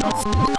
Let's go.